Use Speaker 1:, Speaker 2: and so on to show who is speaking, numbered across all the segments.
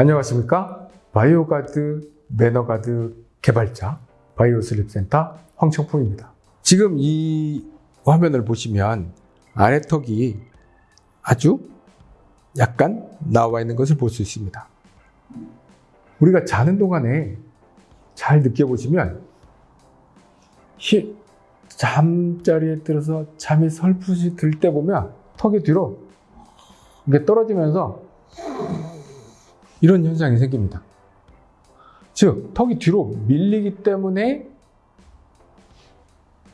Speaker 1: 안녕하십니까? 바이오가드 매너가드 개발자 바이오슬립센터 황청풍입니다. 지금 이 화면을 보시면 아래턱이 아주 약간 나와 있는 것을 볼 수 있습니다. 우리가 자는 동안에 잘 느껴보시면 히, 잠자리에 들어서 잠이 설핏이 들 때 보면 턱이 뒤로 이게 떨어지면서 이런 현상이 생깁니다. 즉, 턱이 뒤로 밀리기 때문에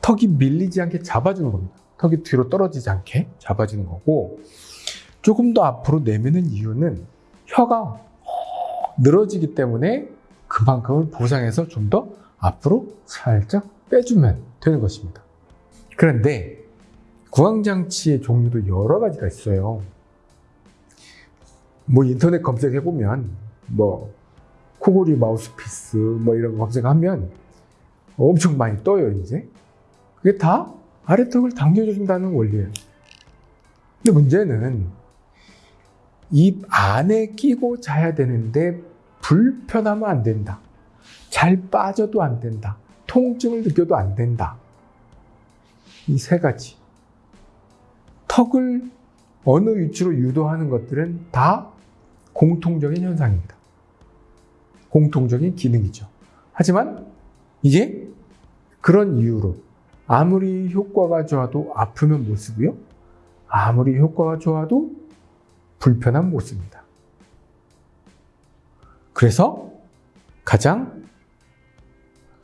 Speaker 1: 턱이 밀리지 않게 잡아주는 겁니다. 턱이 뒤로 떨어지지 않게 잡아주는 거고, 조금 더 앞으로 내미는 이유는 혀가 늘어지기 때문에 그만큼을 보상해서 좀 더 앞으로 살짝 빼주면 되는 것입니다. 그런데 구강장치의 종류도 여러 가지가 있어요. 뭐 인터넷 검색해 보면 뭐 코골이 마우스피스 뭐 이런 거 검색하면 엄청 많이 떠요 이제. 그게 다 아래턱을 당겨준다는 원리예요. 근데 문제는 입 안에 끼고 자야 되는데 불편하면 안 된다. 잘 빠져도 안 된다. 통증을 느껴도 안 된다. 이 세 가지. 턱을 어느 위치로 유도하는 것들은 다 공통적인 현상입니다. 공통적인 기능이죠. 하지만 이게 그런 이유로 아무리 효과가 좋아도 아프면 못 쓰고요. 아무리 효과가 좋아도 불편한 못 씁니다. 그래서 가장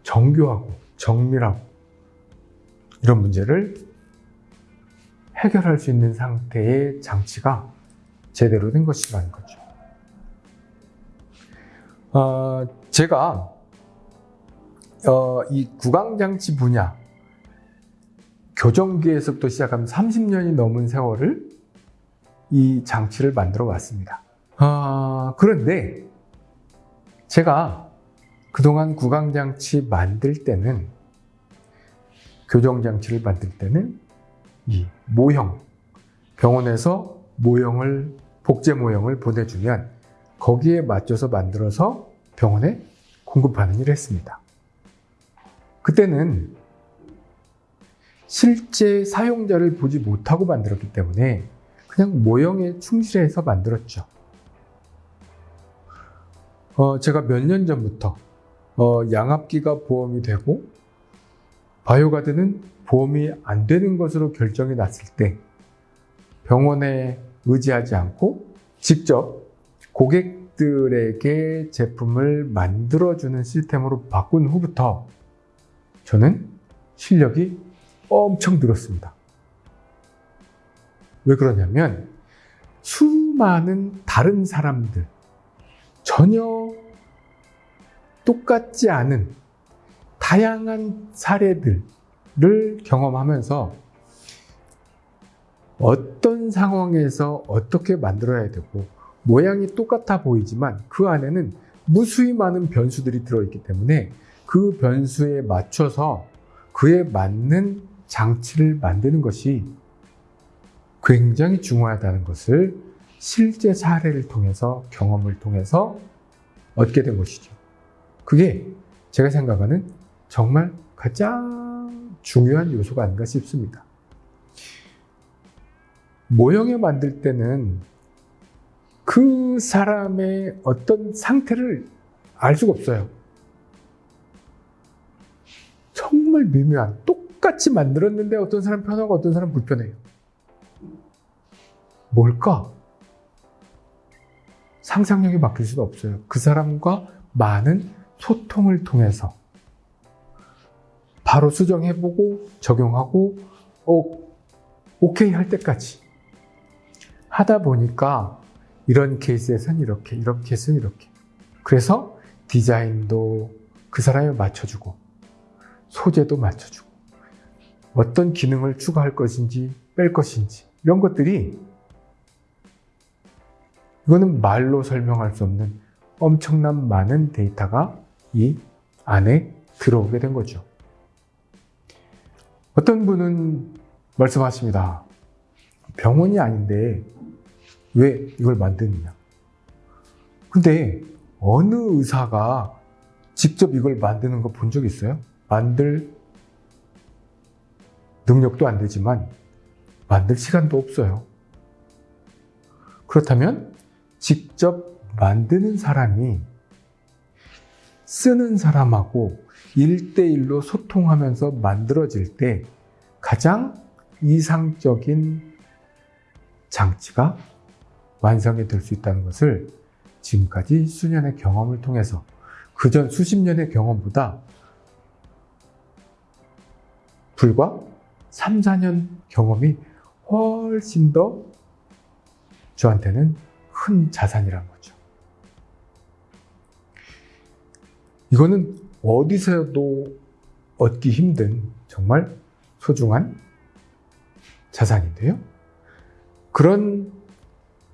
Speaker 1: 정교하고 정밀하고 이런 문제를 해결할 수 있는 상태의 장치가 제대로 된 것이라는 거죠. 어, 제가 어, 이 구강장치 분야 교정기에서부터 시작하면 30년이 넘은 세월을 이 장치를 만들어 왔습니다. 어, 그런데 제가 그동안 구강장치 만들 때는 교정장치를 만들 때는 이 모형 병원에서 모형을 복제 모형을 보내주면 거기에 맞춰서 만들어서 병원에 공급하는 일을 했습니다. 그때는 실제 사용자를 보지 못하고 만들었기 때문에 그냥 모형에 충실해서 만들었죠. 어, 제가 몇 년 전부터 어, 양압기가 보험이 되고 바이오가드는 보험이 안 되는 것으로 결정이 났을 때 병원에 의지하지 않고 직접 고객들에게 제품을 만들어주는 시스템으로 바꾼 후부터 저는 실력이 엄청 늘었습니다. 왜 그러냐면 수많은 다른 사람들 전혀 똑같지 않은 다양한 사례들을 경험하면서 어떤 상황에서 어떻게 만들어야 되고 모양이 똑같아 보이지만 그 안에는 무수히 많은 변수들이 들어있기 때문에 그 변수에 맞춰서 그에 맞는 장치를 만드는 것이 굉장히 중요하다는 것을 실제 사례를 통해서 경험을 통해서 얻게 된 것이죠. 그게 제가 생각하는 정말 가장 중요한 요소가 아닌가 싶습니다. 모형에 만들 때는 그 사람의 어떤 상태를 알 수가 없어요. 정말 미묘한, 똑같이 만들었는데 어떤 사람 편하고 어떤 사람 불편해요. 뭘까? 상상력이 바뀔 수가 없어요. 그 사람과 많은 소통을 통해서 바로 수정해보고 적용하고 오, 오케이 할 때까지 하다 보니까 이런 케이스에선 이렇게 이런 케이스는 이렇게 그래서 디자인도 그 사람에 맞춰주고 소재도 맞춰주고 어떤 기능을 추가할 것인지 뺄 것인지 이런 것들이 이거는 말로 설명할 수 없는 엄청난 많은 데이터가 이 안에 들어오게 된 거죠. 어떤 분은 말씀하십니다. 병원이 아닌데 왜 이걸 만드느냐? 근데 어느 의사가 직접 이걸 만드는 거 본 적 있어요? 만들 능력도 안 되지만 만들 시간도 없어요. 그렇다면 직접 만드는 사람이 쓰는 사람하고 일대일로 소통하면서 만들어질 때 가장 이상적인 장치가 완성이 될 수 있다는 것을 지금까지 수년의 경험을 통해서 그전 수십 년의 경험보다 불과 3, 4년 경험이 훨씬 더 저한테는 큰 자산이란 거죠. 이거는 어디서도 얻기 힘든 정말 소중한 자산인데요. 그런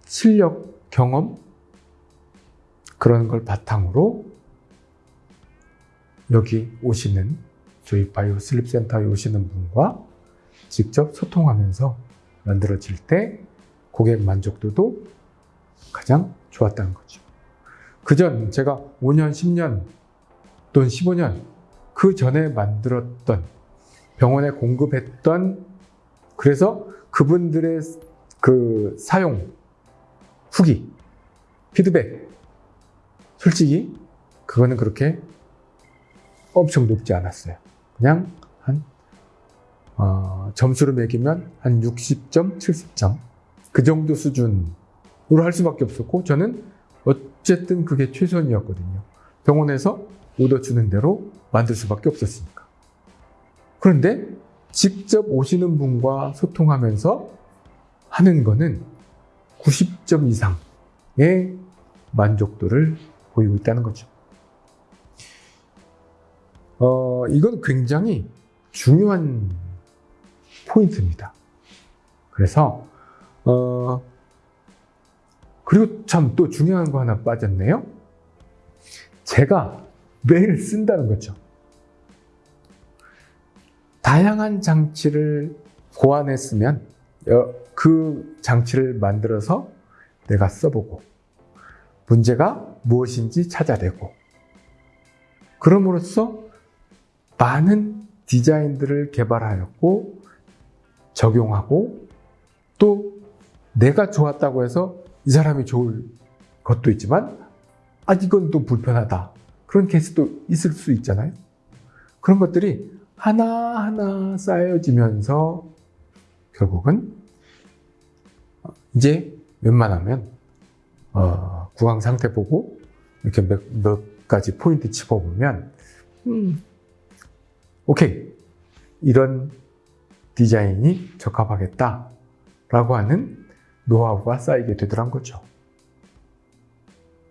Speaker 1: 실력, 경험, 그런 걸 바탕으로 여기 오시는 저희 바이오 슬립 센터에 오시는 분과 직접 소통하면서 만들어질 때 고객 만족도도 가장 좋았다는 거죠. 그전 제가 5년, 10년 또는 15년 그 전에 만들었던 병원에 공급했던 그래서 그분들의 그 사용 후기, 피드백 솔직히 그거는 그렇게 엄청 높지 않았어요. 그냥 한 어, 점수로 매기면 한 60점, 70점 그 정도 수준으로 할 수밖에 없었고 저는 어쨌든 그게 최선이었거든요. 병원에서 오더 주는 대로 만들 수밖에 없었으니까. 그런데 직접 오시는 분과 소통하면서 하는 거는 90점 이상의 만족도를 보이고 있다는 거죠. 어, 이건 굉장히 중요한 포인트입니다. 그래서, 어, 그리고 참 또 중요한 거 하나 빠졌네요. 제가 매일 쓴다는 거죠. 다양한 장치를 고안했으면 어, 그 장치를 만들어서 내가 써보고 문제가 무엇인지 찾아내고 그럼으로써 많은 디자인들을 개발하였고 적용하고 또 내가 좋았다고 해서 이 사람이 좋을 것도 있지만 아 이건 또 불편하다. 그런 케이스도 있을 수 있잖아요. 그런 것들이 하나하나 쌓여지면서 결국은 이제 웬만하면 어, 구강 상태 보고 이렇게 몇, 몇 가지 포인트 짚어보면 음, 오케이. 이런 디자인이 적합하겠다 라고 하는 노하우가 쌓이게 되더란 거죠.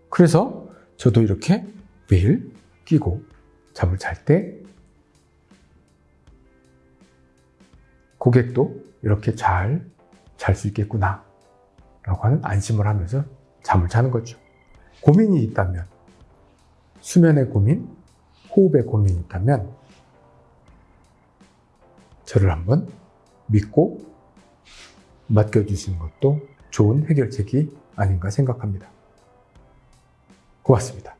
Speaker 1: 그래서 저도 이렇게 매일 끼고 잠을 잘 때 고객도 이렇게 잘 잘 수 있겠구나 라고 하는 안심을 하면서 잠을 자는 거죠. 고민이 있다면 수면의 고민, 호흡의 고민이 있다면 저를 한번 믿고 맡겨주시는 것도 좋은 해결책이 아닌가 생각합니다. 고맙습니다.